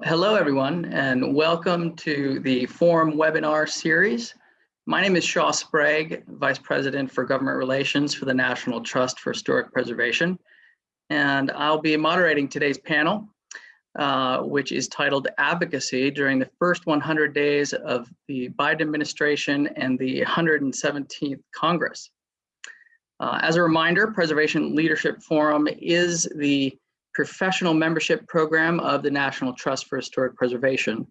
Hello, everyone, and welcome to the Forum webinar series. My name is Shaw Sprague, Vice President for Government Relations for the National Trust for Historic Preservation. And I'll be moderating today's panel, uh, which is titled Advocacy during the first 100 days of the Biden administration and the 117th Congress. Uh, as a reminder, Preservation Leadership Forum is the professional membership program of the National Trust for Historic Preservation.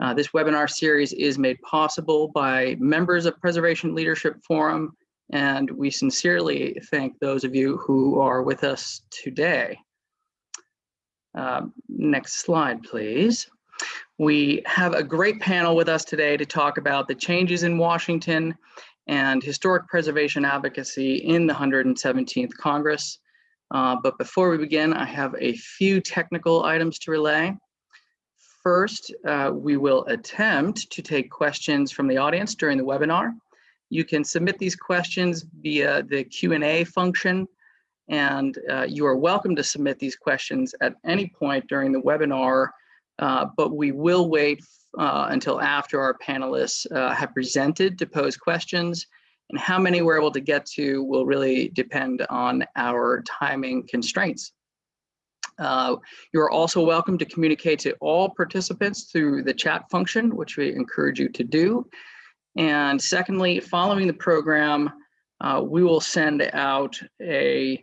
Uh, this webinar series is made possible by members of Preservation Leadership Forum, and we sincerely thank those of you who are with us today. Uh, next slide, please. We have a great panel with us today to talk about the changes in Washington and historic preservation advocacy in the 117th Congress. Uh, but before we begin, I have a few technical items to relay. First, uh, we will attempt to take questions from the audience during the webinar. You can submit these questions via the Q&A function, and uh, you are welcome to submit these questions at any point during the webinar, uh, but we will wait uh, until after our panelists have presented to pose questions and how many we're able to get to will really depend on our timing constraints. Uh, you are also welcome to communicate to all participants through the chat function, which we encourage you to do. And secondly, following the program, uh, we will send out a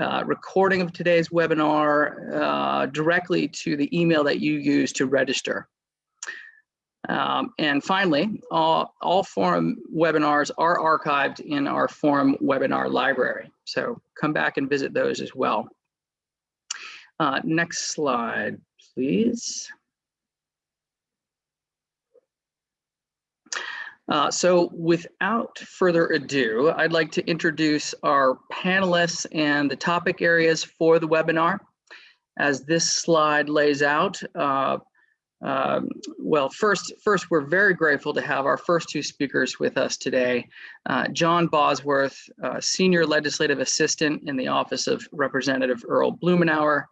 uh, recording of today's webinar uh, directly to the email that you use to register. Um, and finally, all, all forum webinars are archived in our forum webinar library. So come back and visit those as well. Uh, next slide, please. Uh, so without further ado, I'd like to introduce our panelists and the topic areas for the webinar. As this slide lays out, uh, um, well, first, first, we're very grateful to have our first two speakers with us today. Uh, John Bosworth, uh, Senior Legislative Assistant in the Office of Representative Earl Blumenauer,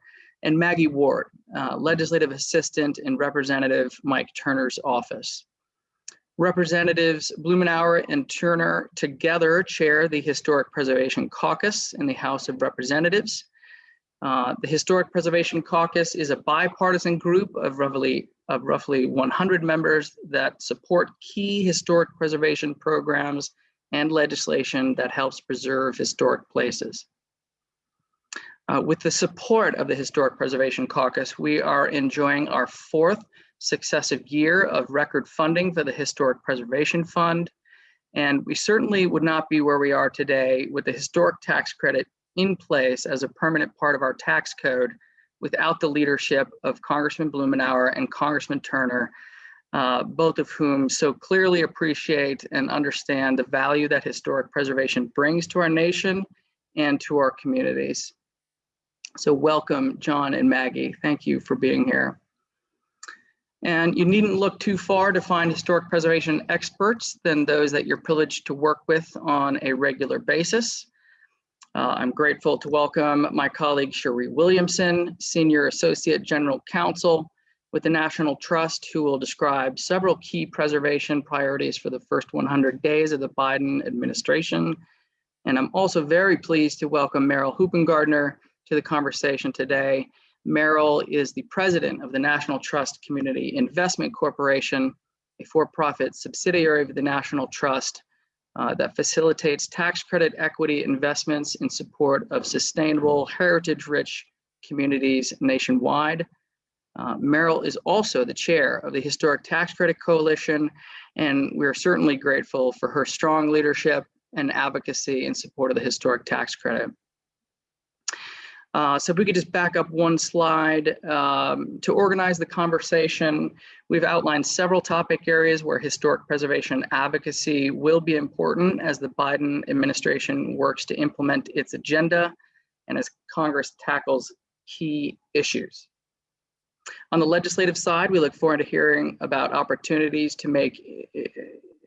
and Maggie Ward, uh, Legislative Assistant in Representative Mike Turner's office. Representatives Blumenauer and Turner together chair the Historic Preservation Caucus in the House of Representatives. Uh, the Historic Preservation Caucus is a bipartisan group of roughly of roughly 100 members that support key historic preservation programs and legislation that helps preserve historic places. Uh, with the support of the Historic Preservation Caucus, we are enjoying our fourth successive year of record funding for the Historic Preservation Fund. And we certainly would not be where we are today with the historic tax credit in place as a permanent part of our tax code without the leadership of Congressman Blumenauer and Congressman Turner, uh, both of whom so clearly appreciate and understand the value that historic preservation brings to our nation and to our communities. So welcome, John and Maggie. Thank you for being here. And you needn't look too far to find historic preservation experts than those that you're privileged to work with on a regular basis. Uh, I'm grateful to welcome my colleague Sharee Williamson, Senior Associate General Counsel with the National Trust, who will describe several key preservation priorities for the first 100 days of the Biden administration. And I'm also very pleased to welcome Merrill Hoopengardner to the conversation today. Merrill is the president of the National Trust Community Investment Corporation, a for-profit subsidiary of the National Trust uh, that facilitates tax credit equity investments in support of sustainable heritage-rich communities nationwide. Uh, Merrill is also the chair of the Historic Tax Credit Coalition, and we're certainly grateful for her strong leadership and advocacy in support of the historic tax credit. Uh, so if we could just back up one slide um, to organize the conversation, we've outlined several topic areas where historic preservation advocacy will be important as the Biden administration works to implement its agenda and as Congress tackles key issues. On the legislative side, we look forward to hearing about opportunities to make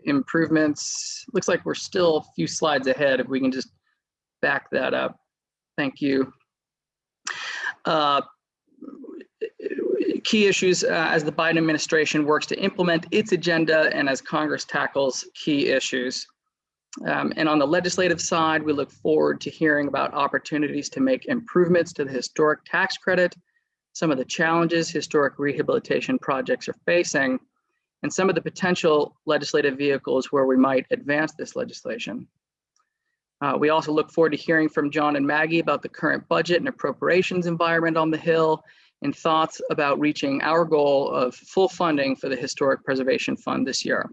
improvements. Looks like we're still a few slides ahead if we can just back that up. Thank you. Uh, key issues uh, as the Biden administration works to implement its agenda and as Congress tackles key issues. Um, and on the legislative side, we look forward to hearing about opportunities to make improvements to the historic tax credit, some of the challenges historic rehabilitation projects are facing, and some of the potential legislative vehicles where we might advance this legislation. Uh, we also look forward to hearing from John and Maggie about the current budget and appropriations environment on the Hill and thoughts about reaching our goal of full funding for the Historic Preservation Fund this year.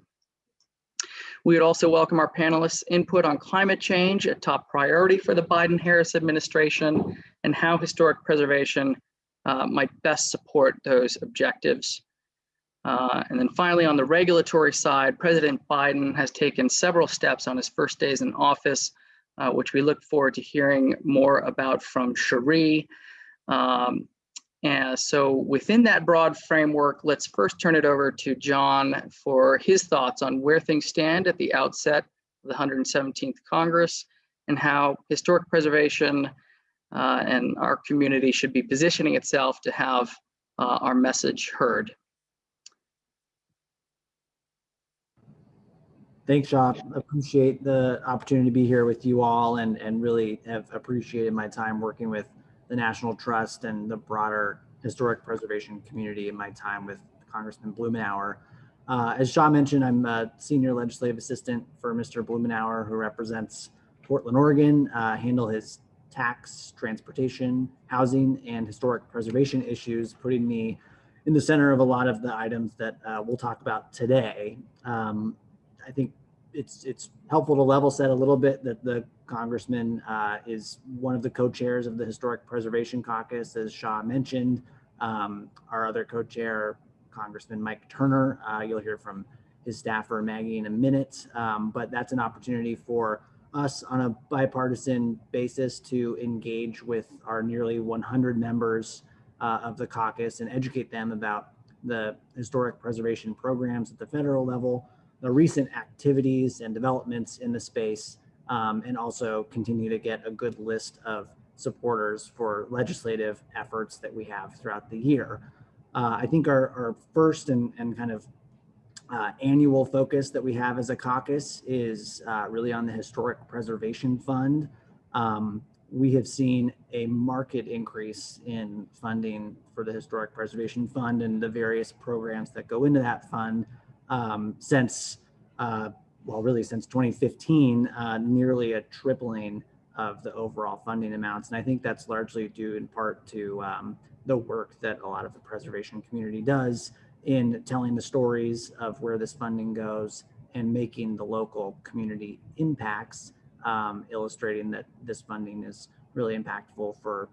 We would also welcome our panelists' input on climate change, a top priority for the Biden-Harris administration, and how historic preservation uh, might best support those objectives. Uh, and then finally, on the regulatory side, President Biden has taken several steps on his first days in office, uh, which we look forward to hearing more about from Sharee. Um, and so within that broad framework, let's first turn it over to John for his thoughts on where things stand at the outset of the 117th Congress and how historic preservation uh, and our community should be positioning itself to have uh, our message heard. Thanks, Shaw. Appreciate the opportunity to be here with you all and, and really have appreciated my time working with the National Trust and the broader historic preservation community in my time with Congressman Blumenauer. Uh, as Shaw mentioned, I'm a senior legislative assistant for Mr. Blumenauer, who represents Portland, Oregon, uh, handle his tax, transportation, housing, and historic preservation issues, putting me in the center of a lot of the items that uh, we'll talk about today. Um, I think it's it's helpful to level set a little bit that the congressman uh, is one of the co-chairs of the Historic Preservation Caucus, as Shaw mentioned. Um, our other co-chair, Congressman Mike Turner, uh, you'll hear from his staffer Maggie in a minute, um, but that's an opportunity for us on a bipartisan basis to engage with our nearly 100 members uh, of the caucus and educate them about the historic preservation programs at the federal level, the recent activities and developments in the space, um, and also continue to get a good list of supporters for legislative efforts that we have throughout the year. Uh, I think our, our first and, and kind of uh, annual focus that we have as a caucus is uh, really on the Historic Preservation Fund. Um, we have seen a market increase in funding for the Historic Preservation Fund and the various programs that go into that fund um, since, uh, well, really since 2015, uh, nearly a tripling of the overall funding amounts. And I think that's largely due in part to um, the work that a lot of the preservation community does in telling the stories of where this funding goes and making the local community impacts, um, illustrating that this funding is really impactful for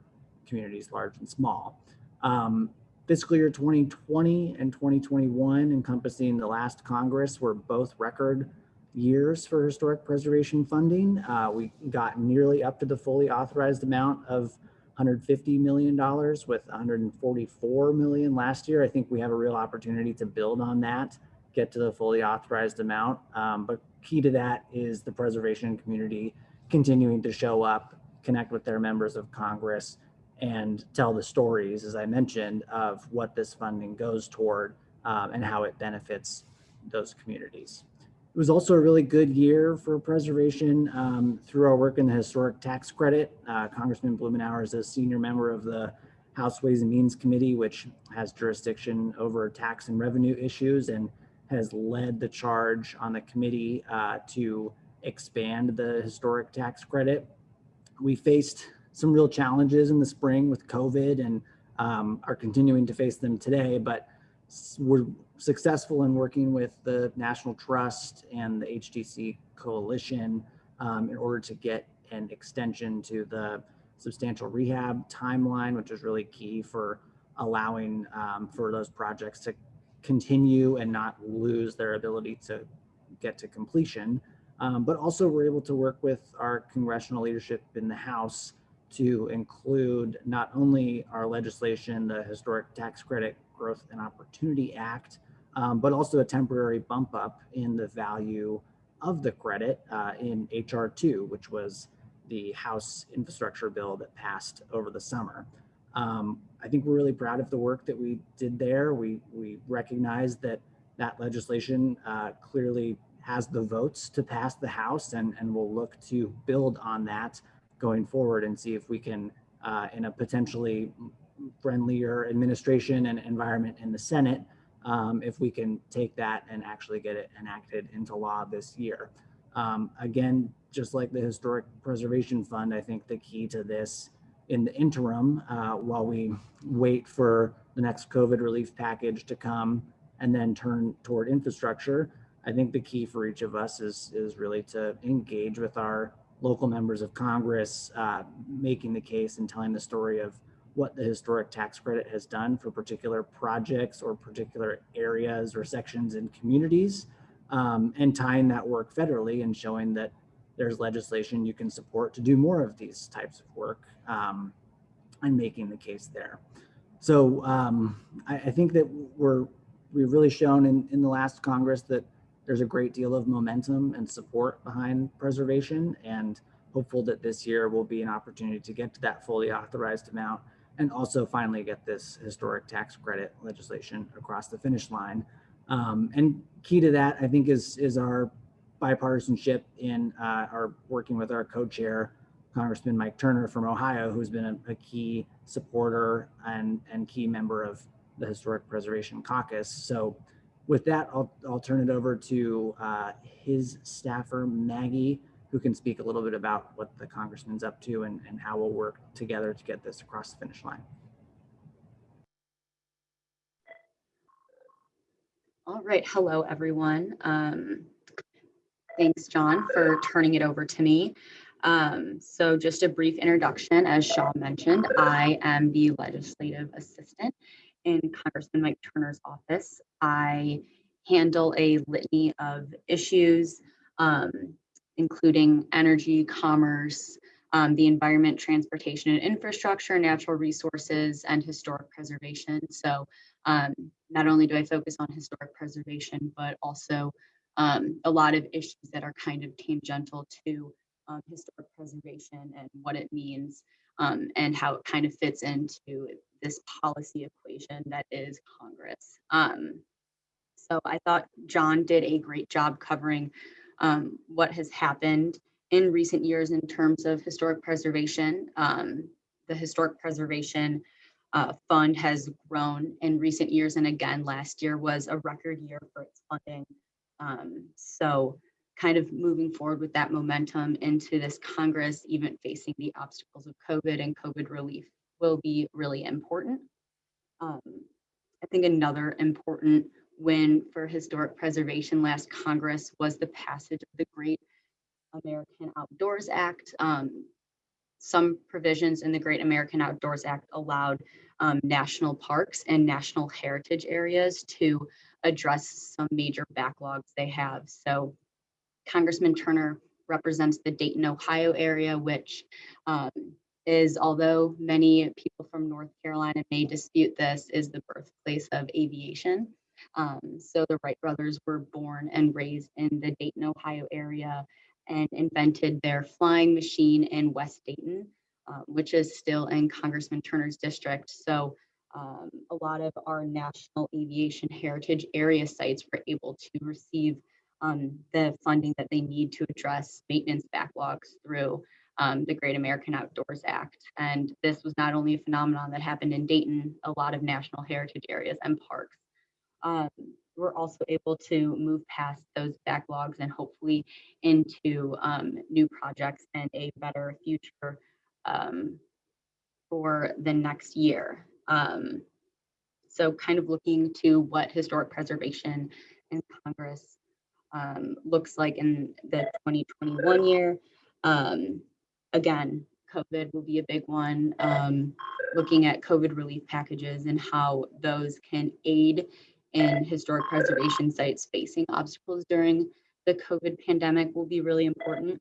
communities large and small. Um, fiscal year 2020 and 2021 encompassing the last Congress were both record years for historic preservation funding. Uh, we got nearly up to the fully authorized amount of 150 million dollars with 144 million last year. I think we have a real opportunity to build on that, get to the fully authorized amount. Um, but key to that is the preservation community continuing to show up, connect with their members of Congress, and tell the stories, as I mentioned, of what this funding goes toward um, and how it benefits those communities. It was also a really good year for preservation um, through our work in the historic tax credit. Uh, Congressman Blumenauer is a senior member of the House Ways and Means Committee, which has jurisdiction over tax and revenue issues and has led the charge on the committee uh, to expand the historic tax credit. We faced some real challenges in the spring with COVID and um, are continuing to face them today, but we're successful in working with the National Trust and the HTC Coalition um, in order to get an extension to the substantial rehab timeline, which is really key for allowing um, for those projects to continue and not lose their ability to get to completion. Um, but also we're able to work with our congressional leadership in the House to include not only our legislation, the Historic Tax Credit Growth and Opportunity Act, um, but also a temporary bump up in the value of the credit uh, in HR2, which was the House infrastructure bill that passed over the summer. Um, I think we're really proud of the work that we did there. We we recognize that that legislation uh, clearly has the votes to pass the House, and and we'll look to build on that going forward and see if we can, uh, in a potentially friendlier administration and environment in the Senate, um, if we can take that and actually get it enacted into law this year. Um, again, just like the Historic Preservation Fund, I think the key to this in the interim, uh, while we wait for the next COVID relief package to come and then turn toward infrastructure, I think the key for each of us is, is really to engage with our local members of Congress, uh, making the case and telling the story of what the historic tax credit has done for particular projects or particular areas or sections in communities, um, and tying that work federally and showing that there's legislation you can support to do more of these types of work um, and making the case there. So um, I, I, think that we're we've really shown in, in the last Congress that there's a great deal of momentum and support behind preservation and hopeful that this year will be an opportunity to get to that fully authorized amount and also finally get this historic tax credit legislation across the finish line. Um, and key to that, I think, is is our bipartisanship in uh, our working with our co-chair, Congressman Mike Turner from Ohio, who's been a, a, key supporter and and key member of the Historic Preservation Caucus. So, with that, I'll I'll turn it over to uh, his staffer Maggie who can speak a little bit about what the congressman's up to and, and how we'll work together to get this across the finish line. All right, hello everyone. Um, thanks, John, for turning it over to me. Um, so just a brief introduction, as Sean mentioned, I am the legislative assistant in Congressman Mike Turner's office. I handle a litany of issues um, including energy, commerce, um, the environment, transportation and infrastructure, natural resources, and historic preservation. So um, not only do I focus on historic preservation, but also um, a lot of issues that are kind of tangential to um, historic preservation and what it means um, and how it kind of fits into this policy equation that is Congress. So I thought John did a great job covering um, what has happened in recent years in terms of historic preservation. Um, the Historic Preservation uh, Fund has grown in recent years, and again, last year was a record year for its funding. Um, so kind of moving forward with that momentum into this Congress, even facing the obstacles of COVID and COVID relief will be really important. Um, I think another important win for historic preservation last Congress was the passage of the Great American Outdoors Act. Um, some provisions in the Great American Outdoors Act allowed um, national parks and national heritage areas to address some major backlogs they have. So Congressman Turner represents the Dayton, Ohio area, which um, is, although many people from North Carolina may dispute this, is the birthplace of aviation. Um, so the Wright brothers were born and raised in the Dayton, Ohio area and invented their flying machine in West Dayton, um, which is still in Congressman Turner's district. So um, a lot of our national aviation heritage area sites were able to receive um, the funding that they need to address maintenance backlogs through um, the Great American Outdoors Act. And this was not only a phenomenon that happened in Dayton, a lot of national heritage areas and parks um, we're also able to move past those backlogs and hopefully into um, new projects and a better future um, for the next year. Um, so kind of looking to what historic preservation in Congress um, looks like in the 2021 year. Um, again, COVID will be a big one. Um, looking at COVID relief packages and how those can aid and historic preservation sites facing obstacles during the COVID pandemic will be really important,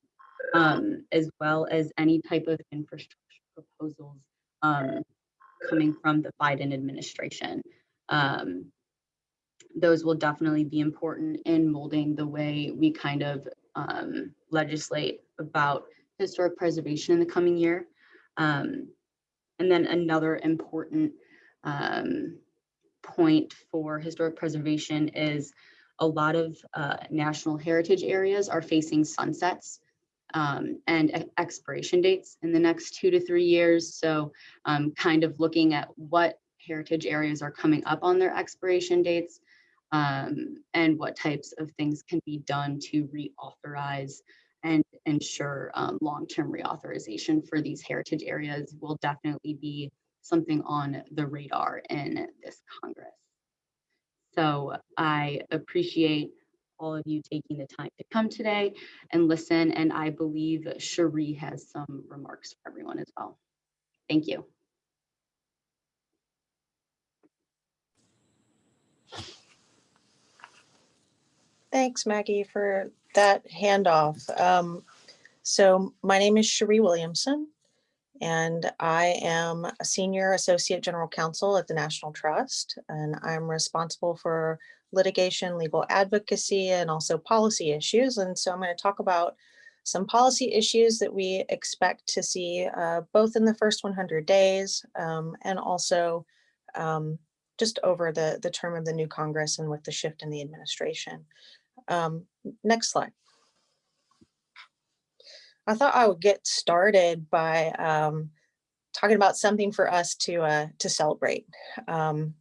um, as well as any type of infrastructure proposals um, coming from the Biden administration. Um, those will definitely be important in molding the way we kind of um, legislate about historic preservation in the coming year. Um, and then another important um, point for historic preservation is a lot of uh, national heritage areas are facing sunsets um, and expiration dates in the next two to three years. So um, kind of looking at what heritage areas are coming up on their expiration dates um, and what types of things can be done to reauthorize and ensure um, long-term reauthorization for these heritage areas will definitely be something on the radar in this Congress. So I appreciate all of you taking the time to come today and listen, and I believe Sharee has some remarks for everyone as well. Thank you. Thanks, Maggie, for that handoff. Um, so my name is Sharee Williamson, and I am a senior associate general counsel at the National Trust, and I'm responsible for litigation, legal advocacy, and also policy issues. And so I'm going to talk about some policy issues that we expect to see uh, both in the first 100 days um, and also um, just over the, the term of the new Congress and with the shift in the administration. Um, next slide. I thought I would get started by um, talking about something for us to uh, to celebrate. Um,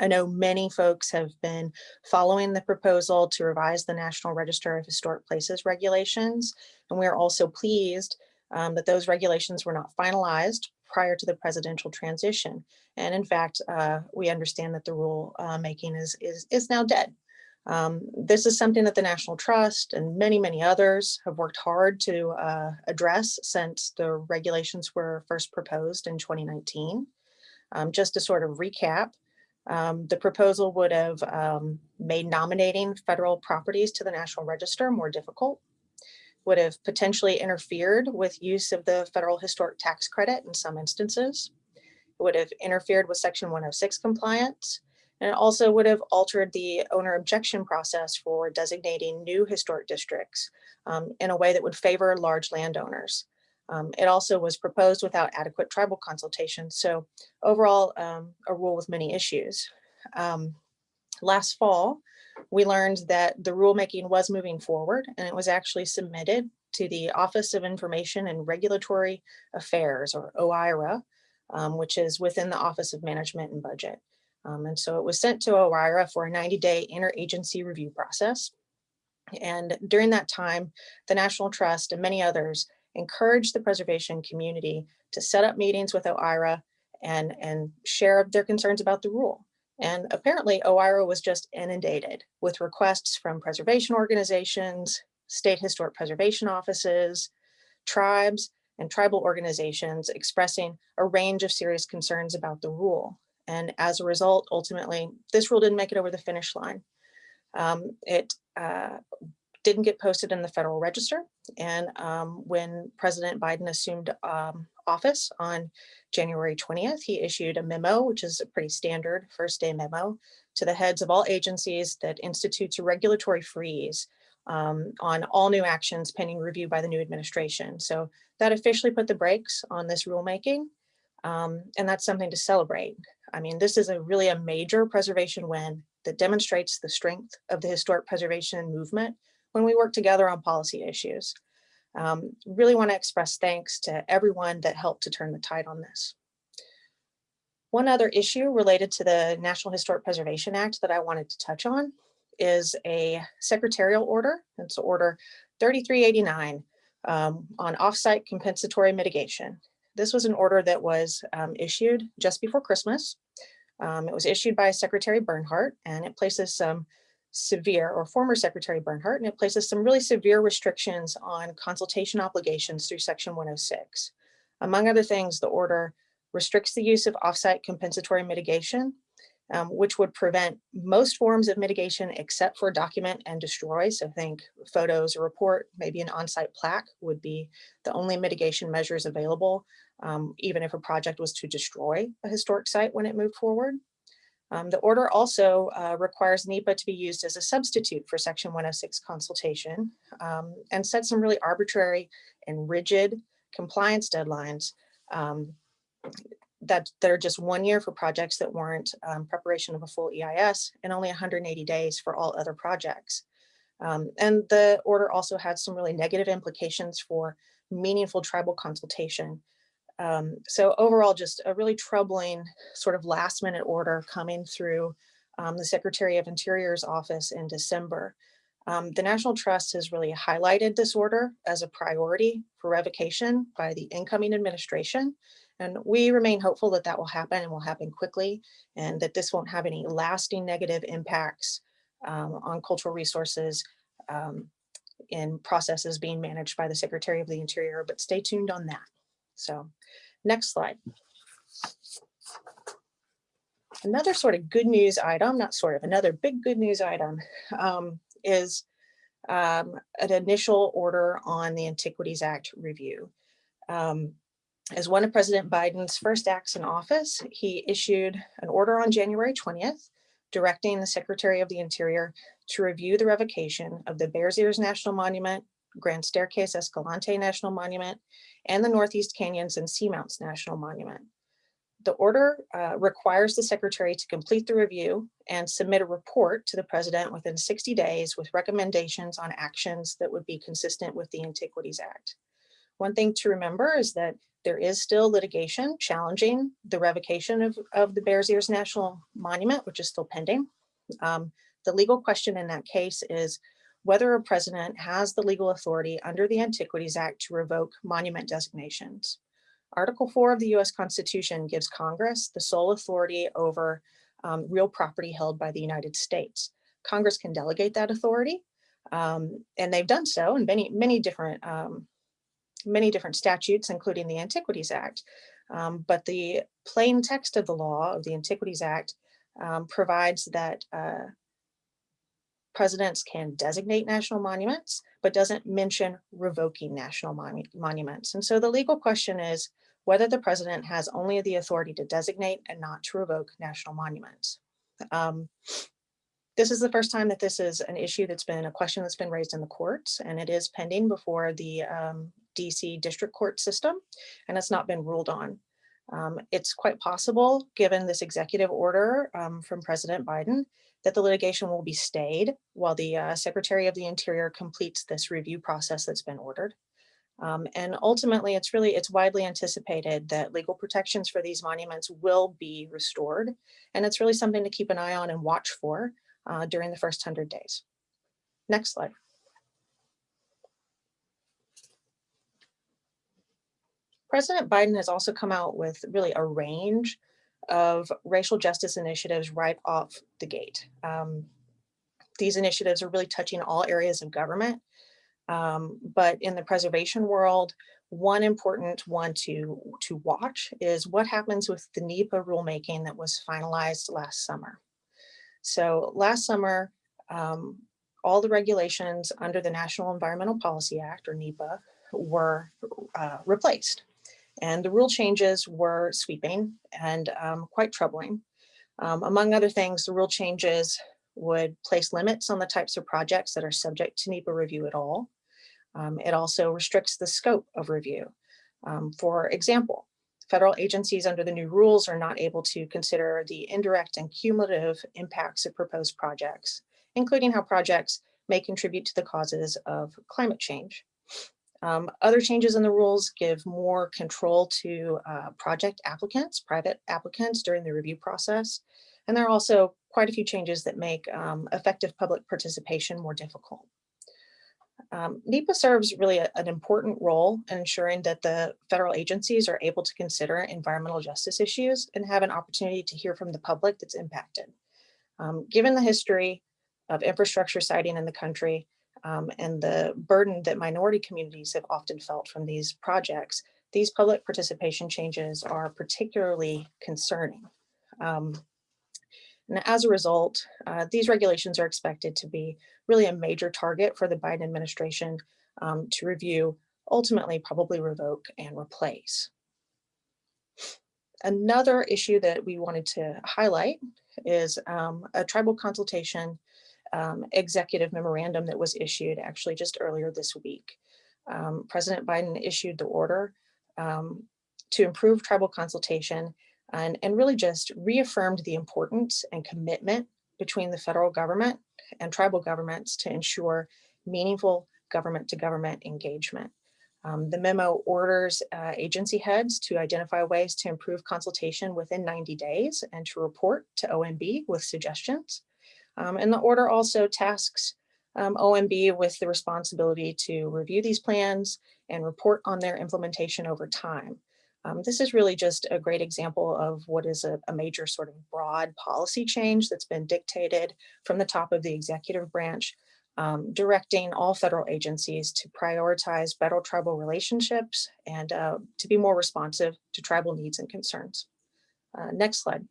I know many folks have been following the proposal to revise the National Register of Historic Places regulations, and we are also pleased um, that those regulations were not finalized prior to the presidential transition. And in fact, uh, we understand that the rule uh, making is, is, is now dead. Um, this is something that the National Trust and many, many others have worked hard to uh, address since the regulations were first proposed in 2019. Um, just to sort of recap, um, the proposal would have um, made nominating federal properties to the National Register more difficult, would have potentially interfered with use of the federal historic tax credit in some instances, would have interfered with Section 106 compliance, and it also would have altered the owner objection process for designating new historic districts um, in a way that would favor large landowners. Um, it also was proposed without adequate tribal consultation. So overall, um, a rule with many issues. Um, last fall, we learned that the rulemaking was moving forward and it was actually submitted to the Office of Information and Regulatory Affairs or OIRA, um, which is within the Office of Management and Budget. Um, and so it was sent to OIRA for a 90-day interagency review process. And during that time, the National Trust and many others encouraged the preservation community to set up meetings with OIRA and, and share their concerns about the rule. And apparently OIRA was just inundated with requests from preservation organizations, state historic preservation offices, tribes, and tribal organizations expressing a range of serious concerns about the rule. And as a result, ultimately, this rule didn't make it over the finish line. Um, it uh, didn't get posted in the Federal Register. And um, when President Biden assumed um, office on January 20th, he issued a memo, which is a pretty standard first day memo, to the heads of all agencies that institutes a regulatory freeze um, on all new actions pending review by the new administration. So that officially put the brakes on this rulemaking. Um, and that's something to celebrate. I mean, this is a really a major preservation win that demonstrates the strength of the historic preservation movement when we work together on policy issues. Um, really want to express thanks to everyone that helped to turn the tide on this. One other issue related to the National Historic Preservation Act that I wanted to touch on is a secretarial order. It's order 3389 um, on offsite compensatory mitigation. This was an order that was um, issued just before Christmas. Um, it was issued by Secretary Bernhardt and it places some severe or former Secretary Bernhardt and it places some really severe restrictions on consultation obligations through section 106. Among other things, the order restricts the use of offsite compensatory mitigation, um, which would prevent most forms of mitigation except for document and destroy. So think photos, a report, maybe an on-site plaque would be the only mitigation measures available um, even if a project was to destroy a historic site when it moved forward. Um, the order also uh, requires NEPA to be used as a substitute for section 106 consultation um, and set some really arbitrary and rigid compliance deadlines um, that that are just one year for projects that warrant um, preparation of a full EIS and only 180 days for all other projects. Um, and the order also had some really negative implications for meaningful tribal consultation. Um, so overall, just a really troubling sort of last minute order coming through um, the Secretary of Interior's office in December. Um, the National Trust has really highlighted this order as a priority for revocation by the incoming administration. And we remain hopeful that that will happen and will happen quickly and that this won't have any lasting negative impacts um, on cultural resources um, in processes being managed by the Secretary of the Interior, but stay tuned on that. So next slide. Another sort of good news item, not sort of, another big good news item um, is um, an initial order on the Antiquities Act review. Um, as one of President Biden's first acts in office, he issued an order on January 20th, directing the Secretary of the Interior to review the revocation of the Bears Ears National Monument, Grand Staircase Escalante National Monument, and the Northeast Canyons and Seamounts National Monument. The order uh, requires the secretary to complete the review and submit a report to the president within 60 days with recommendations on actions that would be consistent with the Antiquities Act. One thing to remember is that there is still litigation challenging the revocation of, of the Bears Ears National Monument, which is still pending. Um, the legal question in that case is whether a president has the legal authority under the Antiquities Act to revoke monument designations. Article 4 of the US Constitution gives Congress the sole authority over um, real property held by the United States. Congress can delegate that authority, um, and they've done so in many, many different, um, many different statutes, including the Antiquities Act. Um, but the plain text of the law of the Antiquities Act um, provides that uh, presidents can designate national monuments, but doesn't mention revoking national monu monuments. And so the legal question is whether the president has only the authority to designate and not to revoke national monuments. Um, this is the first time that this is an issue that's been a question that's been raised in the courts and it is pending before the um, DC district court system and it's not been ruled on. Um, it's quite possible, given this executive order um, from President Biden, that the litigation will be stayed while the uh, Secretary of the Interior completes this review process that's been ordered. Um, and ultimately, it's really, it's widely anticipated that legal protections for these monuments will be restored. And it's really something to keep an eye on and watch for uh, during the first 100 days. Next slide. President Biden has also come out with really a range of racial justice initiatives right off the gate. Um, these initiatives are really touching all areas of government, um, but in the preservation world, one important one to, to watch is what happens with the NEPA rulemaking that was finalized last summer. So last summer, um, all the regulations under the National Environmental Policy Act, or NEPA, were uh, replaced. And the rule changes were sweeping and um, quite troubling. Um, among other things, the rule changes would place limits on the types of projects that are subject to NEPA review at all. Um, it also restricts the scope of review. Um, for example, federal agencies under the new rules are not able to consider the indirect and cumulative impacts of proposed projects, including how projects may contribute to the causes of climate change. Um, other changes in the rules give more control to uh, project applicants, private applicants during the review process. And there are also quite a few changes that make um, effective public participation more difficult. Um, NEPA serves really a, an important role in ensuring that the federal agencies are able to consider environmental justice issues and have an opportunity to hear from the public that's impacted. Um, given the history of infrastructure siting in the country, um, and the burden that minority communities have often felt from these projects, these public participation changes are particularly concerning. Um, and as a result, uh, these regulations are expected to be really a major target for the Biden administration um, to review, ultimately probably revoke and replace. Another issue that we wanted to highlight is um, a tribal consultation um, executive memorandum that was issued actually just earlier this week. Um, President Biden issued the order um, to improve tribal consultation and, and really just reaffirmed the importance and commitment between the federal government and tribal governments to ensure meaningful government to government engagement. Um, the memo orders uh, agency heads to identify ways to improve consultation within 90 days and to report to OMB with suggestions. Um, and the order also tasks um, OMB with the responsibility to review these plans and report on their implementation over time. Um, this is really just a great example of what is a, a, major sort of broad policy change that's been dictated from the top of the executive branch, um, directing all federal agencies to prioritize federal tribal relationships and uh, to be more responsive to tribal needs and concerns. Uh, next slide.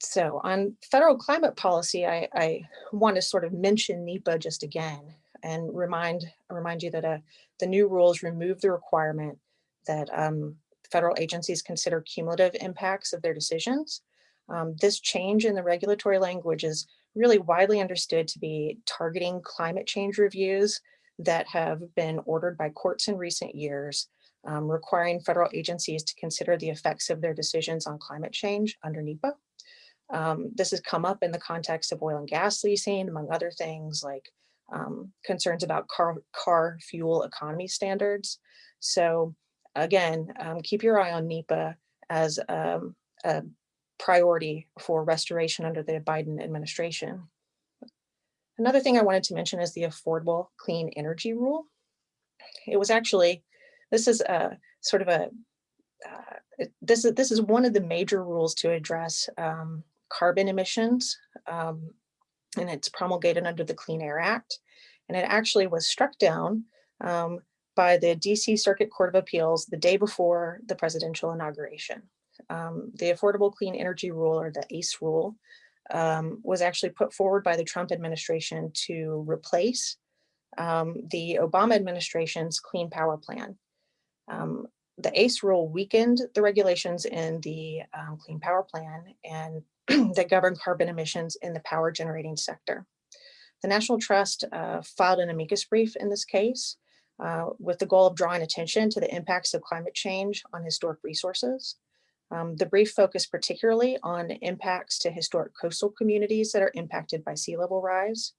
So on federal climate policy, I, I want to sort of mention NEPA just again and remind remind you that uh, the new rules remove the requirement that um, federal agencies consider cumulative impacts of their decisions. Um, this change in the regulatory language is really widely understood to be targeting climate change reviews that have been ordered by courts in recent years, um, requiring federal agencies to consider the effects of their decisions on climate change under NEPA. Um, this has come up in the context of oil and gas leasing, among other things like um, concerns about car, car fuel economy standards. So again, um, keep your eye on NEPA as um, a priority for restoration under the Biden administration. Another thing I wanted to mention is the Affordable Clean Energy Rule. It was actually, this is a sort of a, uh, this, is, this is one of the major rules to address um, carbon emissions um, and it's promulgated under the Clean Air Act. And it actually was struck down um, by the DC Circuit Court of Appeals the day before the presidential inauguration. Um, the Affordable Clean Energy Rule or the ACE rule um, was actually put forward by the Trump administration to replace um, the Obama administration's Clean Power Plan. Um, the ACE rule weakened the regulations in the um, Clean Power Plan and that govern carbon emissions in the power generating sector. The National Trust uh, filed an amicus brief in this case uh, with the goal of drawing attention to the impacts of climate change on historic resources. Um, the brief focused particularly on impacts to historic coastal communities that are impacted by sea level rise.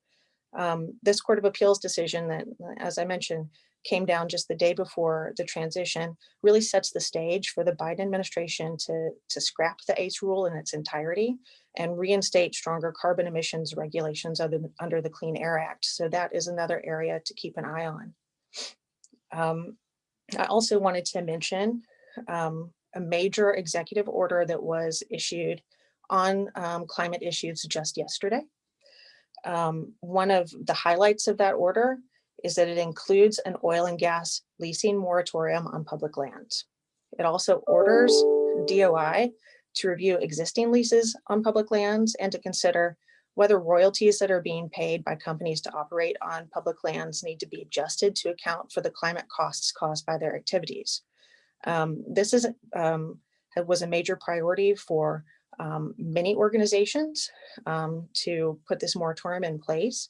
Um, this Court of Appeals decision that, as I mentioned, came down just the day before the transition really sets the stage for the Biden administration to, to scrap the ACE rule in its entirety and reinstate stronger carbon emissions regulations under, under the Clean Air Act. So that is another area to keep an eye on. Um, I also wanted to mention um, a major executive order that was issued on um, climate issues just yesterday. Um, one of the highlights of that order is that it includes an oil and gas leasing moratorium on public lands. It also orders DOI to review existing leases on public lands and to consider whether royalties that are being paid by companies to operate on public lands need to be adjusted to account for the climate costs caused by their activities. Um, this is um, was a major priority for um, many organizations um, to put this moratorium in place.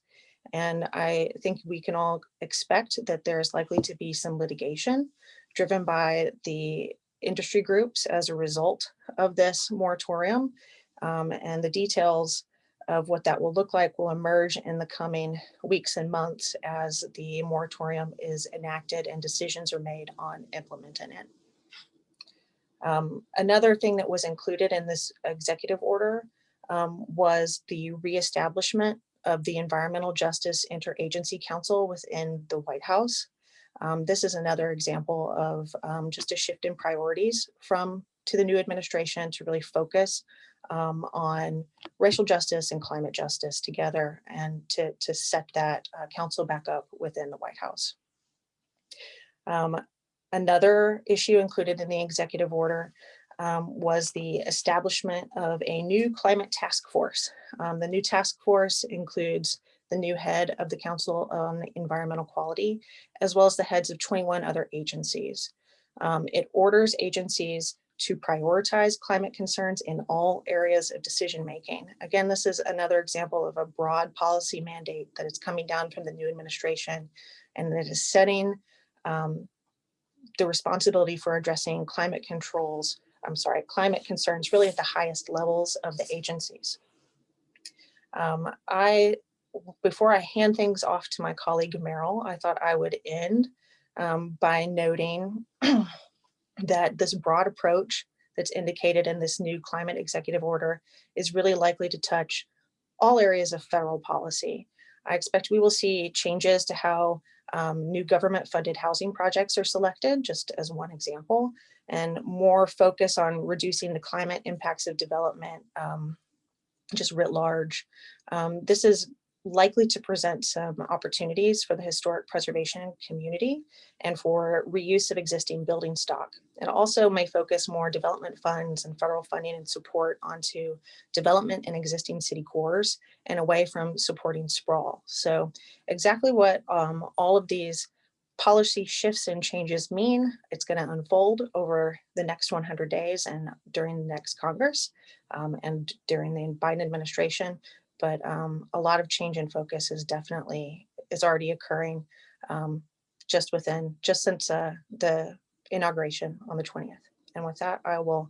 And I think we can all expect that there's likely to be some litigation driven by the industry groups as a result of this moratorium. Um, and the details of what that will look like will emerge in the coming weeks and months as the moratorium is enacted and decisions are made on implementing it. Um, another thing that was included in this executive order um, was the reestablishment of the Environmental Justice Interagency Council within the White House. Um, this is another example of um, just a shift in priorities from to the new administration to really focus um, on racial justice and climate justice together and to, to set that uh, council back up within the White House. Um, another issue included in the executive order um, was the establishment of a new climate task force. Um, the new task force includes the new head of the Council on Environmental Quality, as well as the heads of 21 other agencies. Um, it orders agencies to prioritize climate concerns in all areas of decision making. Again, this is another example of a broad policy mandate that is coming down from the new administration and that is setting um, the responsibility for addressing climate controls, I'm sorry, climate concerns really at the highest levels of the agencies. Um, I, before I hand things off to my colleague Merrill, I thought I would end um, by noting that this broad approach that's indicated in this new climate executive order is really likely to touch all areas of federal policy. I expect we will see changes to how um, new government funded housing projects are selected, just as one example, and more focus on reducing the climate impacts of development, um, just writ large. Um, this is likely to present some opportunities for the historic preservation community and for reuse of existing building stock. It also may focus more development funds and federal funding and support onto development in existing city cores and away from supporting sprawl. So exactly what um, all of these policy shifts and changes mean, it's going to unfold over the next 100 days and during the next Congress um, and during the Biden administration but um, a lot of change in focus is definitely is already occurring um, just within just since uh, the inauguration on the 20th. And with that, I will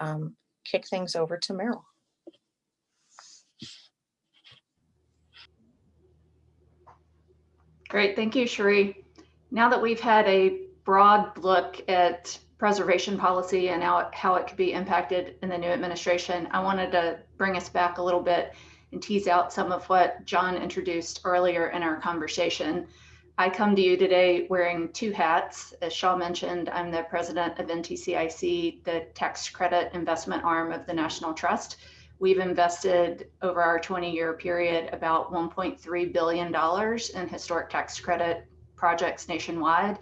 um, kick things over to Merrill. Great, thank you, Sharee. Now that we've had a broad look at preservation policy and how it, how it could be impacted in the new administration, I wanted to bring us back a little bit and tease out some of what John introduced earlier in our conversation. I come to you today wearing two hats. As Shaw mentioned, I'm the president of NTCIC, the tax credit investment arm of the National Trust. We've invested over our 20 year period about $1.3 billion in historic tax credit projects nationwide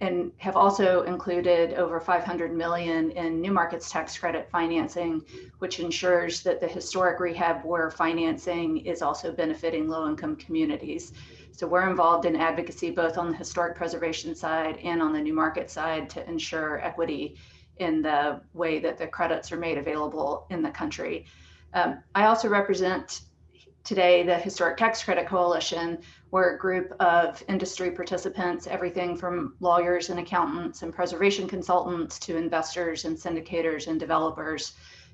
and have also included over 500 million in new markets tax credit financing, which ensures that the historic rehab we're financing is also benefiting low income communities. So we're involved in advocacy both on the historic preservation side and on the new market side to ensure equity in the way that the credits are made available in the country. Um, I also represent today the Historic Tax Credit Coalition, we're a group of industry participants, everything from lawyers and accountants and preservation consultants to investors and syndicators and developers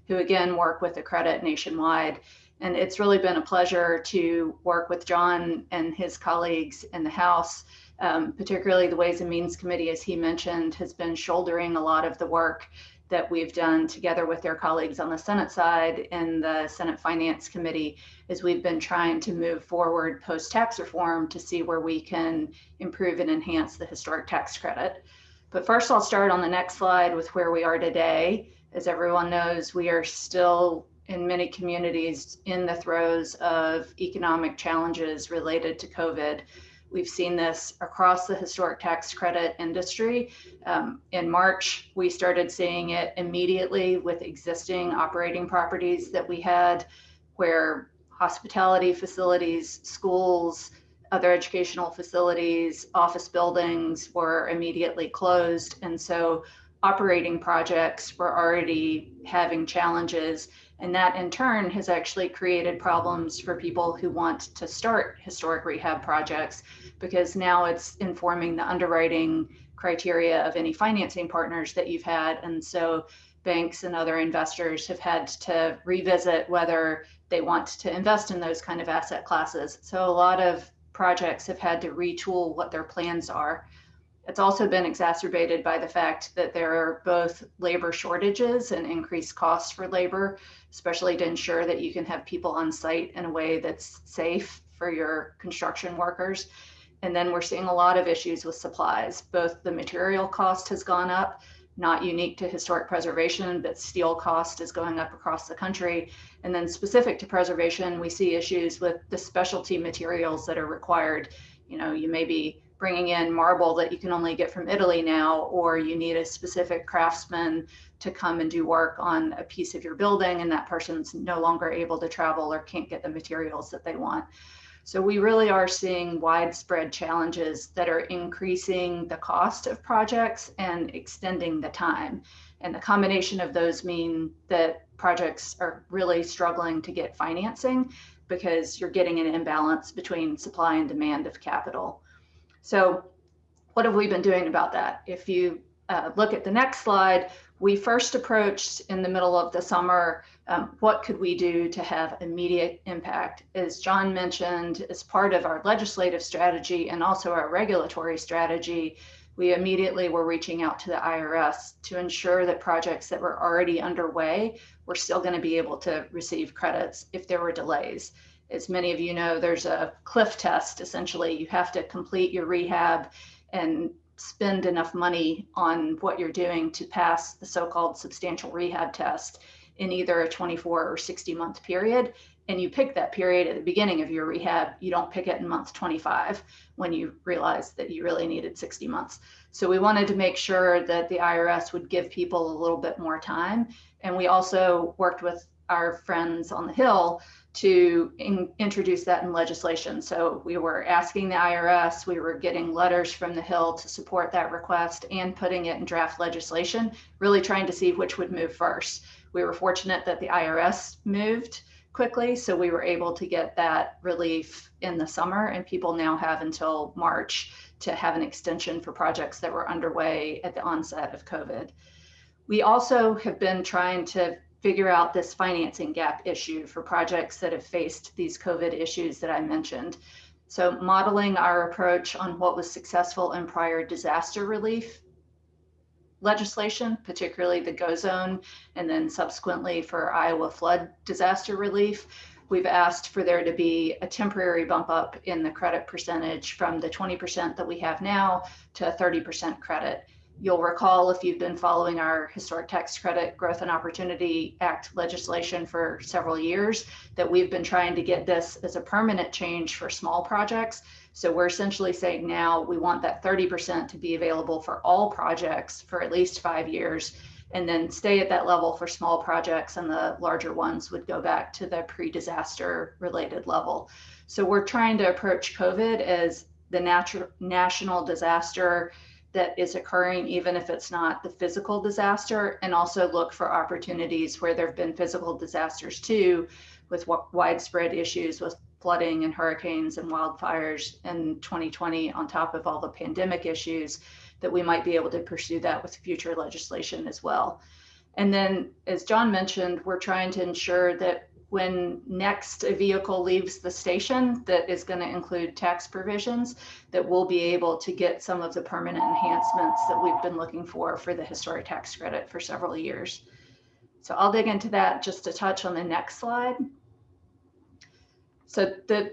who again work with the credit nationwide. And it's really been a pleasure to work with John and his colleagues in the House, um, particularly the Ways and Means Committee, as he mentioned, has been shouldering a lot of the work that we've done together with their colleagues on the Senate side in the Senate Finance Committee is we've been trying to move forward post tax reform to see where we can improve and enhance the historic tax credit. But first, I'll start on the next slide with where we are today. As everyone knows, we are still in many communities in the throes of economic challenges related to COVID. We've seen this across the historic tax credit industry. Um, in March, we started seeing it immediately with existing operating properties that we had where hospitality facilities, schools, other educational facilities, office buildings were immediately closed. And so operating projects were already having challenges and that in turn has actually created problems for people who want to start historic rehab projects because now it's informing the underwriting criteria of any financing partners that you've had. And so banks and other investors have had to revisit whether they want to invest in those kind of asset classes. So a lot of projects have had to retool what their plans are. It's also been exacerbated by the fact that there are both labor shortages and increased costs for labor, especially to ensure that you can have people on site in a way that's safe for your construction workers. And then we're seeing a lot of issues with supplies. Both the material cost has gone up, not unique to historic preservation, but steel cost is going up across the country. And then specific to preservation, we see issues with the specialty materials that are required. You know, you may be bringing in marble that you can only get from Italy now, or you need a specific craftsman to come and do work on a piece of your building, and that person's no longer able to travel or can't get the materials that they want. So we really are seeing widespread challenges that are increasing the cost of projects and extending the time. And the combination of those mean that projects are really struggling to get financing because you're getting an imbalance between supply and demand of capital. So what have we been doing about that? If you uh, look at the next slide, we first approached in the middle of the summer, um, what could we do to have immediate impact? As John mentioned, as part of our legislative strategy and also our regulatory strategy, we immediately were reaching out to the IRS to ensure that projects that were already underway were still going to be able to receive credits if there were delays. As many of you know, there's a cliff test. Essentially, you have to complete your rehab and spend enough money on what you're doing to pass the so-called substantial rehab test in either a 24 or 60 month period. And you pick that period at the beginning of your rehab. You don't pick it in month 25 when you realize that you really needed 60 months. So we wanted to make sure that the irs would give people a little bit more time. And we also worked with our friends on the hill to in, introduce that in legislation. So we were asking the IRS, we were getting letters from the Hill to support that request and putting it in draft legislation, really trying to see which would move first. We were fortunate that the IRS moved quickly, so we were able to get that relief in the summer, and people now have until March to have an extension for projects that were underway at the onset of COVID. We also have been trying to figure out this financing gap issue for projects that have faced these COVID issues that I mentioned. So modeling our approach on what was successful in prior disaster relief legislation, particularly the GO zone, and then subsequently for Iowa flood disaster relief, we've asked for there to be a temporary bump up in the credit percentage from the 20% that we have now to a 30% credit. You'll recall if you've been following our Historic Tax Credit Growth and Opportunity Act legislation for several years that we've been trying to get this as a permanent change for small projects. So we're essentially saying now we want that 30% to be available for all projects for at least five years and then stay at that level for small projects and the larger ones would go back to the pre-disaster related level. So we're trying to approach COVID as the natural national disaster that is occurring, even if it's not the physical disaster, and also look for opportunities where there have been physical disasters too, with widespread issues with flooding and hurricanes and wildfires in 2020, on top of all the pandemic issues, that we might be able to pursue that with future legislation as well. And then, as John mentioned, we're trying to ensure that when next a vehicle leaves the station that is going to include tax provisions, that we'll be able to get some of the permanent enhancements that we've been looking for for the historic tax credit for several years. So I'll dig into that just to touch on the next slide. So the,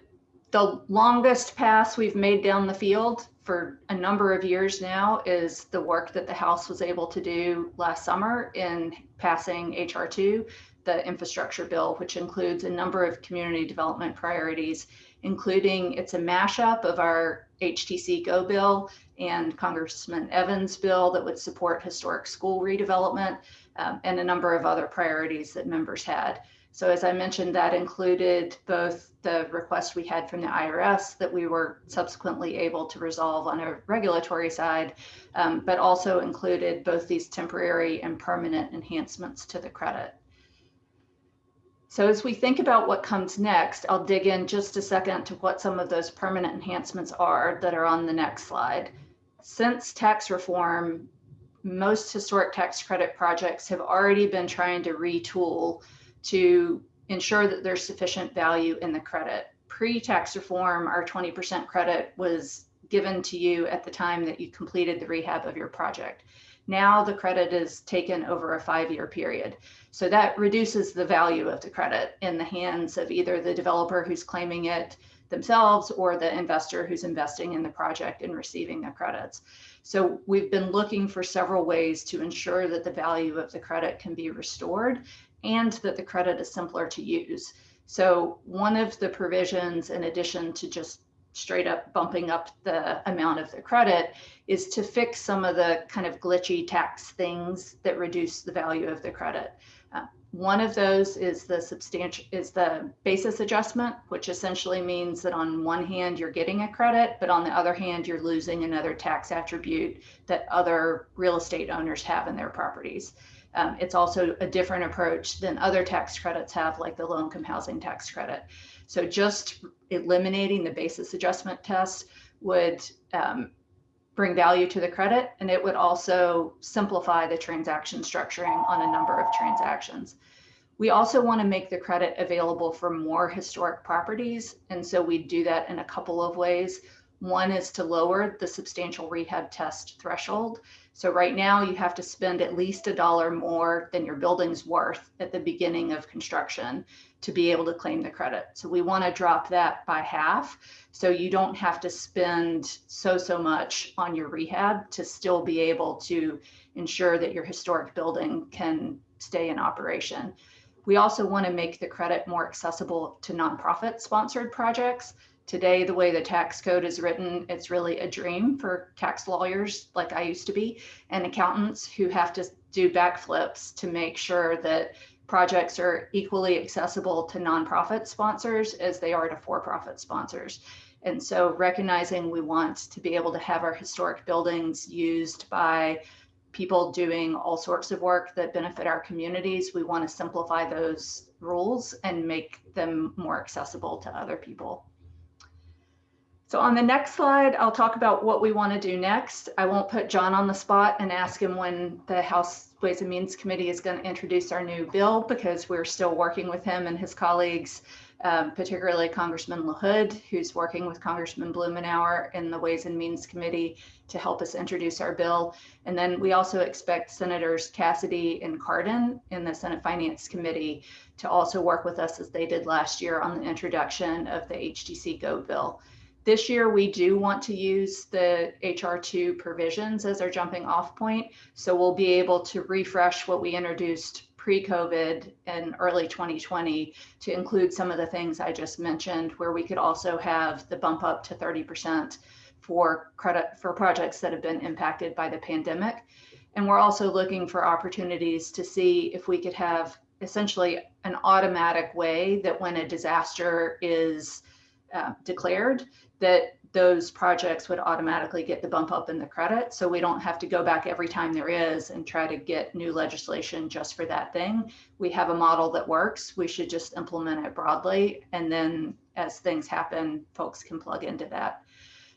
the longest pass we've made down the field for a number of years now is the work that the House was able to do last summer in passing HR2 the infrastructure bill, which includes a number of community development priorities, including it's a mashup of our HTC Go bill and Congressman Evans bill that would support historic school redevelopment um, and a number of other priorities that members had. So as I mentioned, that included both the request we had from the IRS that we were subsequently able to resolve on a regulatory side, um, but also included both these temporary and permanent enhancements to the credit. So as we think about what comes next, I'll dig in just a second to what some of those permanent enhancements are that are on the next slide. Since tax reform, most historic tax credit projects have already been trying to retool to ensure that there's sufficient value in the credit. Pre-tax reform, our 20% credit was given to you at the time that you completed the rehab of your project. Now the credit is taken over a five-year period. So that reduces the value of the credit in the hands of either the developer who's claiming it themselves or the investor who's investing in the project and receiving the credits. So we've been looking for several ways to ensure that the value of the credit can be restored and that the credit is simpler to use. So one of the provisions, in addition to just straight up bumping up the amount of the credit is to fix some of the kind of glitchy tax things that reduce the value of the credit. Uh, one of those is the substantial is the basis adjustment, which essentially means that on one hand you're getting a credit, but on the other hand you're losing another tax attribute that other real estate owners have in their properties. Um, it's also a different approach than other tax credits have, like the low income housing tax credit. So just eliminating the basis adjustment test would um, bring value to the credit, and it would also simplify the transaction structuring on a number of transactions. We also want to make the credit available for more historic properties, and so we do that in a couple of ways. One is to lower the substantial rehab test threshold. So right now you have to spend at least a dollar more than your building's worth at the beginning of construction to be able to claim the credit. So we want to drop that by half. So you don't have to spend so, so much on your rehab to still be able to ensure that your historic building can stay in operation. We also want to make the credit more accessible to nonprofit sponsored projects. Today, the way the tax code is written, it's really a dream for tax lawyers like I used to be and accountants who have to do backflips to make sure that projects are equally accessible to nonprofit sponsors as they are to for-profit sponsors. And so recognizing we want to be able to have our historic buildings used by people doing all sorts of work that benefit our communities, we want to simplify those rules and make them more accessible to other people. So on the next slide, I'll talk about what we want to do next. I won't put John on the spot and ask him when the House Ways and Means Committee is going to introduce our new bill because we're still working with him and his colleagues, um, particularly Congressman LaHood, who's working with Congressman Blumenauer in the Ways and Means Committee to help us introduce our bill. And then we also expect Senators Cassidy and Cardin in the Senate Finance Committee to also work with us as they did last year on the introduction of the HTC Go bill. This year, we do want to use the HR2 provisions as our jumping off point. So we'll be able to refresh what we introduced pre-COVID in early 2020 to include some of the things I just mentioned, where we could also have the bump up to 30% for credit for projects that have been impacted by the pandemic. And we're also looking for opportunities to see if we could have essentially an automatic way that when a disaster is uh, declared, that those projects would automatically get the bump up in the credit. So we don't have to go back every time there is and try to get new legislation just for that thing. We have a model that works. We should just implement it broadly. And then as things happen, folks can plug into that.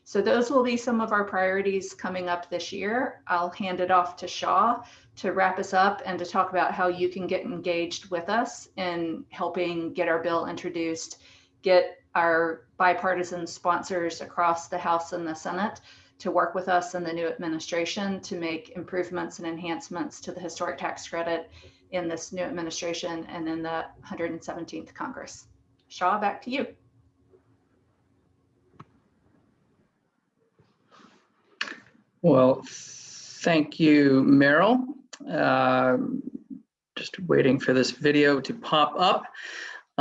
So those will be some of our priorities coming up this year. I'll hand it off to Shaw to wrap us up and to talk about how you can get engaged with us in helping get our bill introduced, get our bipartisan sponsors across the House and the Senate to work with us in the new administration to make improvements and enhancements to the historic tax credit in this new administration and in the 117th Congress. Shaw, back to you. Well, thank you, Merrill. Uh, just waiting for this video to pop up.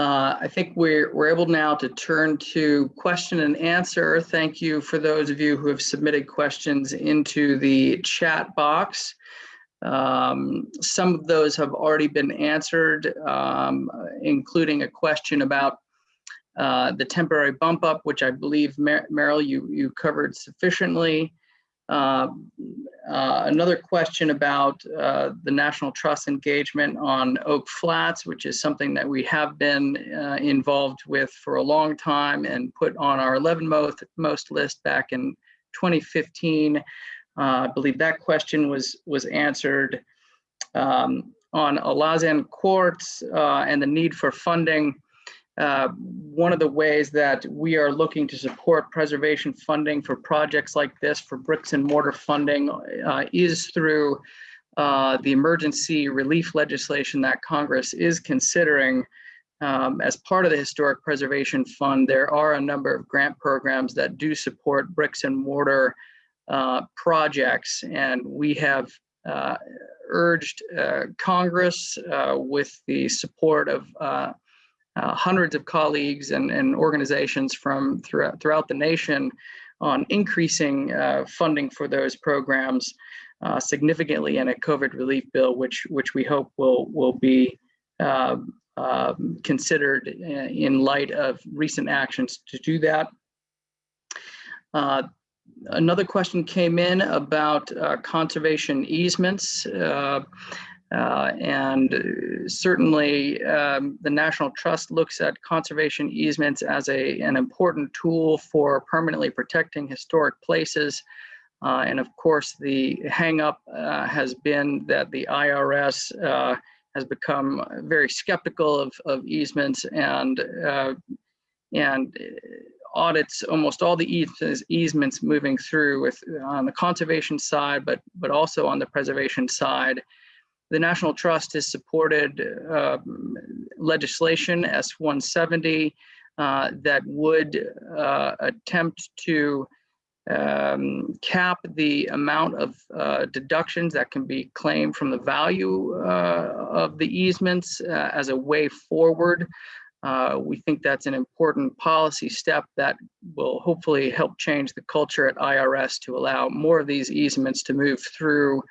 Uh, I think we're, we're able now to turn to question and answer. Thank you for those of you who have submitted questions into the chat box. Um, some of those have already been answered, um, including a question about uh, the temporary bump up, which I believe, Mer Merrill, you, you covered sufficiently. Uh, uh, another question about uh, the National Trust engagement on Oak Flats, which is something that we have been uh, involved with for a long time and put on our 11 most, most list back in 2015. Uh, I believe that question was, was answered. Um, on Alazan Courts uh, and the need for funding, uh, one of the ways that we are looking to support preservation funding for projects like this for bricks and mortar funding uh, is through uh, the emergency relief legislation that Congress is considering um, as part of the Historic Preservation Fund. There are a number of grant programs that do support bricks and mortar uh, projects, and we have uh, urged Congress with the support of uh, hundreds of colleagues and, and organizations from throughout, throughout the nation on increasing uh, funding for those programs uh, significantly in a COVID relief bill, which which we hope will will be uh, considered in light of recent actions to do that. Uh, another question came in about uh, conservation easements. Uh, and certainly um, the National Trust looks at conservation easements as a, an important tool for permanently protecting historic places. Uh, and of course, the hangup uh, has been that the IRS uh, has become very skeptical of, of easements and uh, and audits almost all the easements, easements moving through with on the conservation side, but but also on the preservation side. The National Trust has supported uh, legislation S-170 uh, that would uh, attempt to um, cap the amount of uh, deductions that can be claimed from the value uh, of the easements uh, as a way forward. We think that's an important policy step that will hopefully help change the culture at IRS to allow more of these easements to move through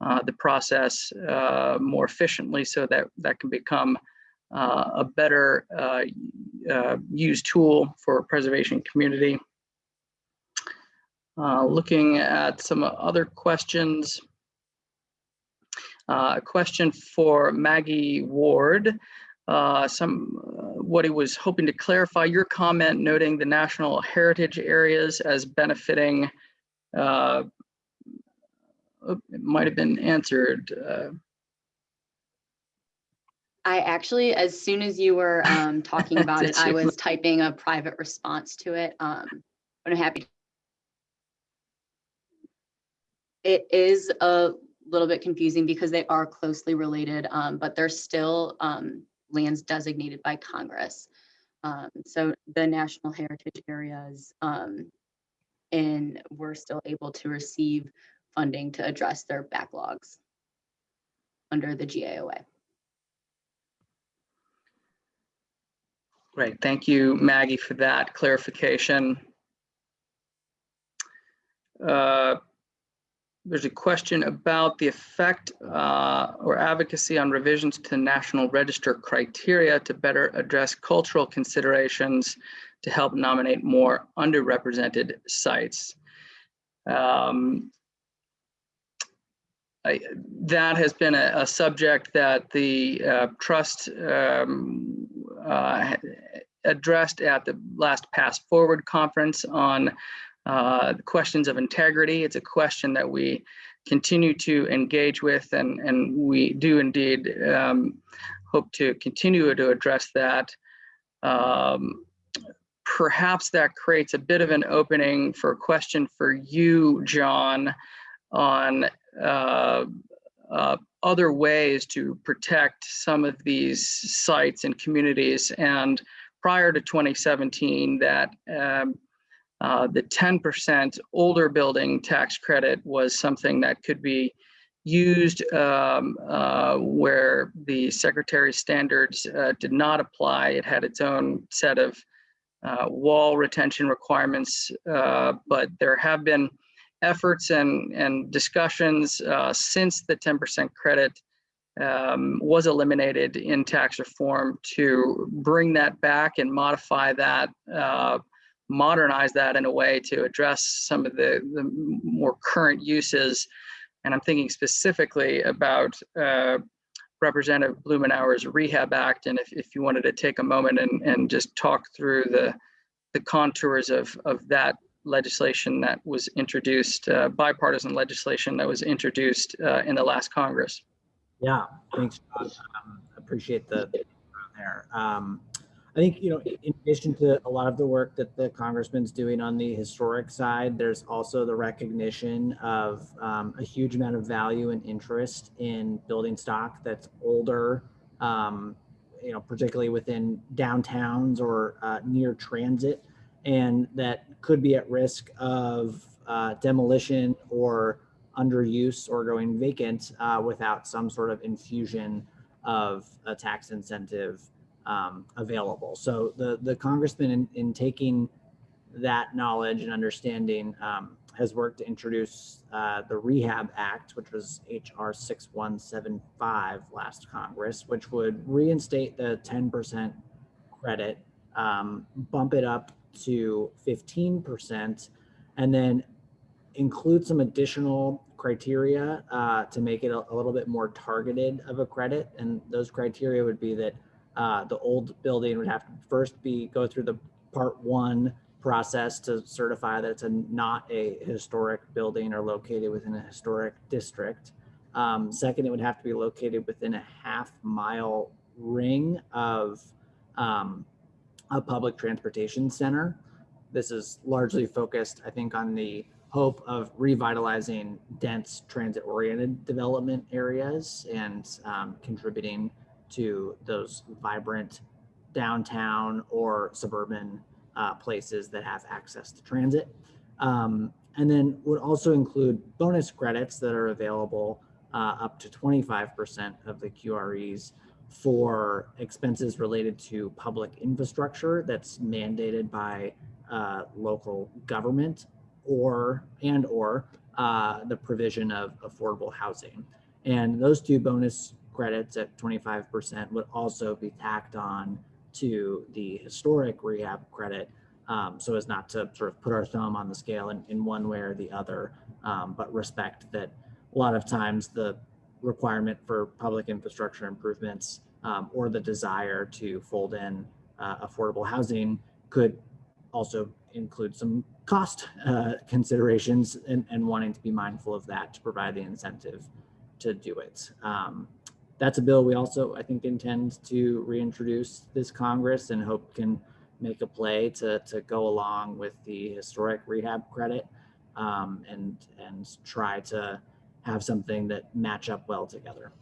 uh, the process uh, more efficiently so that that can become a better used tool for preservation community. Uh, looking at some other questions. Uh, a question for Maggie Ward. Uh, some what he was hoping to clarify your comment noting the national heritage areas as benefiting. Uh, it might have been answered. Uh, I actually, as soon as you were um, talking about it, I was typing a private response to it. Um, but I'm happy. It is a little bit confusing because they are closely related, um, but they're still um, lands designated by Congress. Um, so the national heritage areas, um, and we're still able to receive funding to address their backlogs under the GAOA. Great, thank you, Maggie, for that clarification. Uh, There's a question about the effect uh, or advocacy on revisions to National Register criteria to better address cultural considerations to help nominate more underrepresented sites. Um, I, that has been a, a subject that the uh, trust um, uh, addressed at the last PastForward conference on uh, questions of integrity. It's a question that we continue to engage with, and, and we do indeed um, hope to continue to address that. Um, perhaps that creates a bit of an opening for a question for you, John, on uh, uh, other ways to protect some of these sites and communities. And prior to 2017, that um, uh, the 10% older building tax credit was something that could be used um, uh, where the secretary's standards uh, did not apply. It had its own set of uh, wall retention requirements, uh, but there have been efforts and, and discussions uh, since the 10% credit um, was eliminated in tax reform to bring that back and modify that, uh, modernize that in a way to address some of the, the more current uses. And I'm thinking specifically about uh, Representative Blumenauer's Rehab Act. And if, if you wanted to take a moment and, and just talk through the, the contours of, of that legislation that was introduced, uh, bipartisan legislation that was introduced uh, in the last Congress. Yeah, thanks. Um, appreciate the the there. Um, I think, you know, in addition to a lot of the work that the congressman's doing on the historic side, there's also the recognition of um, a huge amount of value and interest in building stock that's older, um, you know, particularly within downtowns or uh, near transit, and that could be at risk of uh, demolition or underuse or going vacant uh, without some sort of infusion of a tax incentive um, available. So the the congressman in, in taking that knowledge and understanding um, has worked to introduce uh, the Rehab Act, which was HR 6175 last Congress, which would reinstate the 10% credit, um, bump it up to 15%, and then include some additional criteria uh, to make it a, a, little bit more targeted of a credit. And those criteria would be that uh, the old building would have to first be go through the part one process to certify that it's a, not a historic building or located within a historic district. Um, second, it would have to be located within a half mile ring of um, a public transportation center. This is largely focused, I think, on the hope of revitalizing dense transit-oriented development areas and um, contributing to those vibrant downtown or suburban uh, places that have access to transit. Um, and then would also include bonus credits that are available uh, up to 25% of the QREs for expenses related to public infrastructure that's mandated by uh, local government or and or uh, the provision of affordable housing. And those two bonus credits at 25% would also be tacked on to the historic rehab credit um, so as not to sort of put our thumb on the scale in, in one way or the other, um, but respect that a lot of times the requirement for public infrastructure improvements um, or the desire to fold in uh, affordable housing could also include some cost uh, considerations and, and wanting to be mindful of that to provide the incentive to do it. Um, that's a bill we also, I think, intend to reintroduce this Congress and hope can make a play to, to go along with the historic rehab credit um, and, and try to have something that match up well together.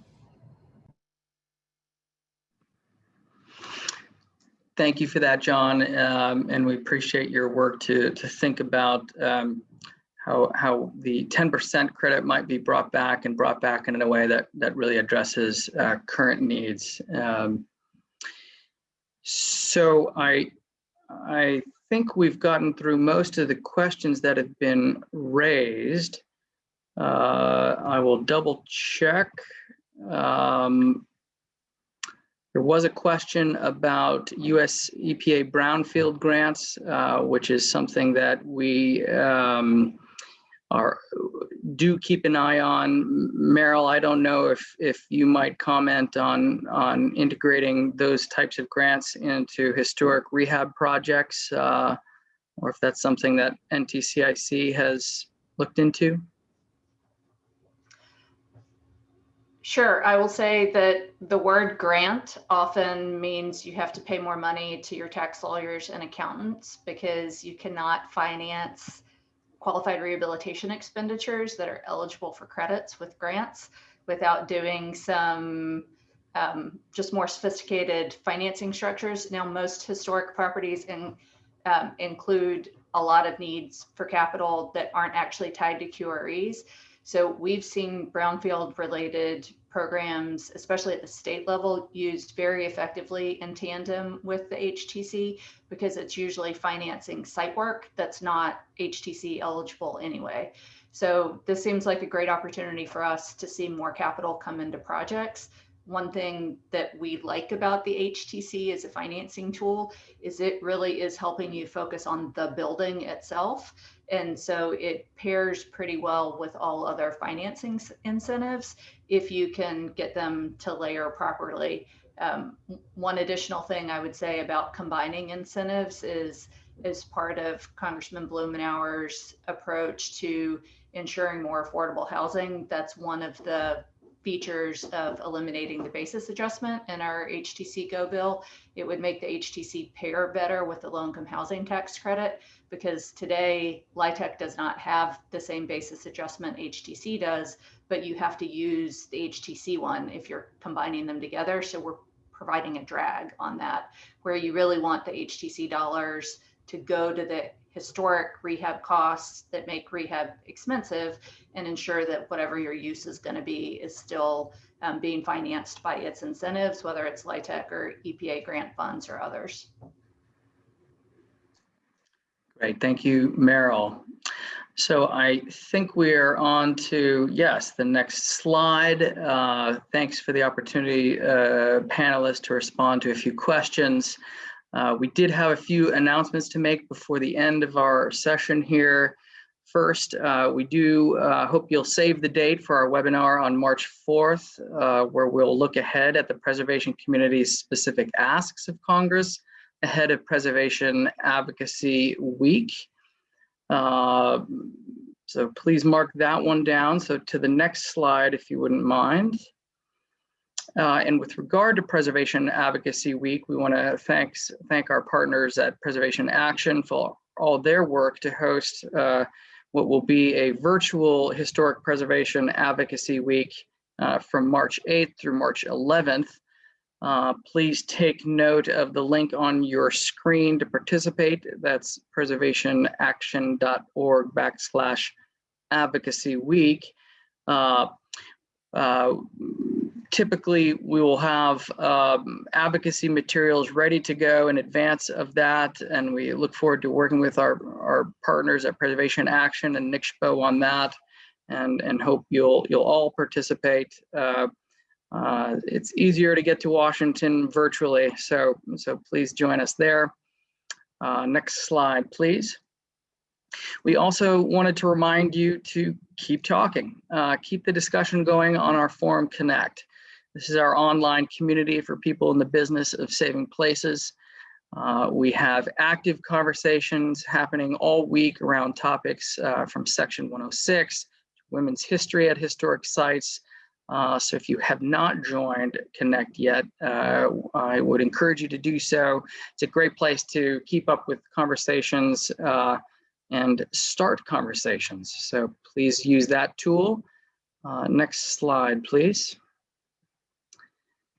Thank you for that, John. Um, and we appreciate your work to, to think about um, how, how the 10% credit might be brought back and brought back in a way that, that really addresses uh, current needs. Um, so I, I think we've gotten through most of the questions that have been raised. Uh, I will double check. Um, there was a question about US EPA brownfield grants, uh, which is something that we um, are do keep an eye on. Merrill, I don't know if if you might comment on on integrating those types of grants into historic rehab projects, uh, or if that's something that NTCIC has looked into. Sure. I will say that the word grant often means you have to pay more money to your tax lawyers and accountants because you cannot finance qualified rehabilitation expenditures that are eligible for credits with grants without doing some um, just more sophisticated financing structures. Now, most historic properties in, um, include a lot of needs for capital that aren't actually tied to QREs. So we've seen brownfield related programs, especially at the state level, used very effectively in tandem with the HTC because it's usually financing site work that's not HTC eligible anyway. So this seems like a great opportunity for us to see more capital come into projects one thing that we like about the HTC as a financing tool is it really is helping you focus on the building itself. And so it pairs pretty well with all other financing incentives if you can get them to layer properly. Um, one additional thing I would say about combining incentives is as part of Congressman Blumenauer's approach to ensuring more affordable housing. That's one of the features of eliminating the basis adjustment in our HTC Go bill. It would make the HTC pair better with the low income housing tax credit because today LIHTC does not have the same basis adjustment HTC does, but you have to use the HTC one if you're combining them together. So we're providing a drag on that where you really want the HTC dollars to go to the historic rehab costs that make rehab expensive and ensure that whatever your use is going to be is still um, being financed by its incentives, whether it's LIHTC or EPA grant funds or others. Great, thank you, Merrill. So I think we're on to, yes, the next slide. Uh, thanks for the opportunity, uh, panelists, to respond to a few questions. Uh, we did have a few announcements to make before the end of our session here. First, uh, we do uh, hope you'll save the date for our webinar on March 4th, uh, where we'll look ahead at the preservation community's specific asks of Congress ahead of Preservation Advocacy Week. Uh, So please mark that one down. So to the next slide, if you wouldn't mind. Uh, and with regard to Preservation Advocacy Week, we want to thanks thank our partners at Preservation Action for all their work to host uh, what will be a virtual Historic Preservation Advocacy Week uh, from March 8th through March 11th. Uh, please take note of the link on your screen to participate. That's preservationaction.org backslash advocacy week. Uh, uh, typically, we will have um, advocacy materials ready to go in advance of that, and we look forward to working with our, our partners at Preservation Action and NCSHPO on that, and, and hope you'll, you'll all participate. Uh, uh, it's easier to get to Washington virtually, so, so please join us there. Uh, next slide, please. We also wanted to remind you to keep talking, uh, keep the discussion going on our Forum Connect. This is our online community for people in the business of saving places. Uh, we have active conversations happening all week around topics uh, from Section 106, women's history at historic sites, uh, so if you have not joined Connect yet, uh, I would encourage you to do so. It's a great place to keep up with conversations uh, and start conversations. So please use that tool. Uh, next slide, please.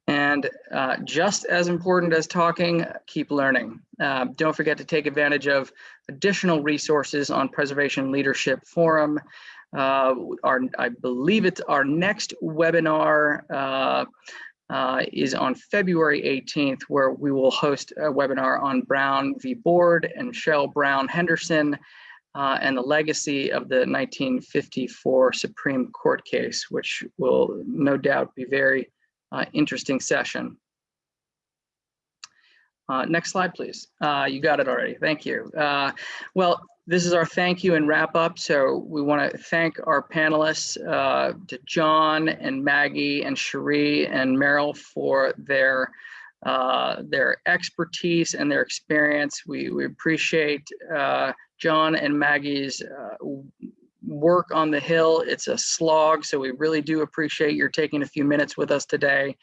And uh, just as important as talking, keep learning. Uh, don't forget to take advantage of additional resources on Preservation Leadership Forum. Uh, our, I believe it's our next webinar uh, is on February 18th, where we will host a webinar on Brown v. Board and Cheryl Brown Henderson uh, and the legacy of the 1954 Supreme Court case, which will no doubt be very uh, interesting session. Uh, next slide, please. Uh, you got it already. Thank you. Uh, well, this is our thank you and wrap up. So we want to thank our panelists, uh, to John and Maggie and Sharee and Merrill for their uh, their expertise and their experience. We, we appreciate uh, John and Maggie's uh, work on the Hill. It's a slog, so we really do appreciate your taking a few minutes with us today.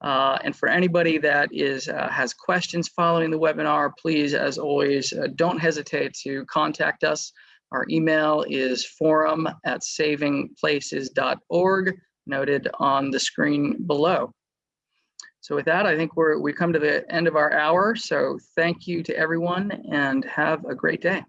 Uh, and for anybody that is uh, has questions following the webinar, please, as always, uh, don't hesitate to contact us. Our email is forum at savingplaces.org, noted on the screen below. So with that, I think we're we come to the end of our hour. So thank you to everyone and have a great day.